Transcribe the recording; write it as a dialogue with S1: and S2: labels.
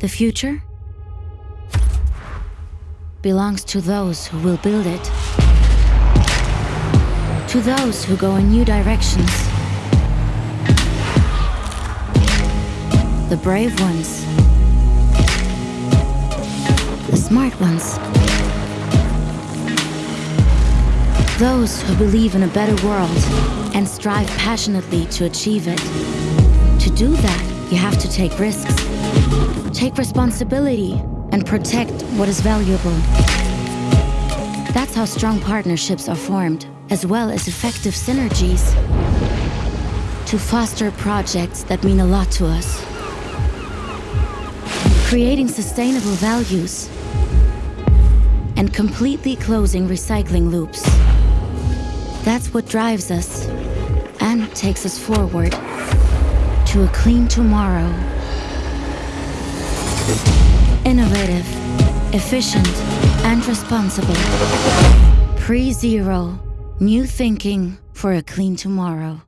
S1: The future belongs to those who will build it. To those who go in new directions. The brave ones. The smart ones. Those who believe in a better world and strive passionately to achieve it. To do that, you have to take risks, take responsibility, and protect what is valuable. That's how strong partnerships are formed, as well as effective synergies to foster projects that mean a lot to us. Creating sustainable values and completely closing recycling loops. That's what drives us and takes us forward to a clean tomorrow. Innovative, efficient, and responsible. PreZero, new thinking for a clean tomorrow.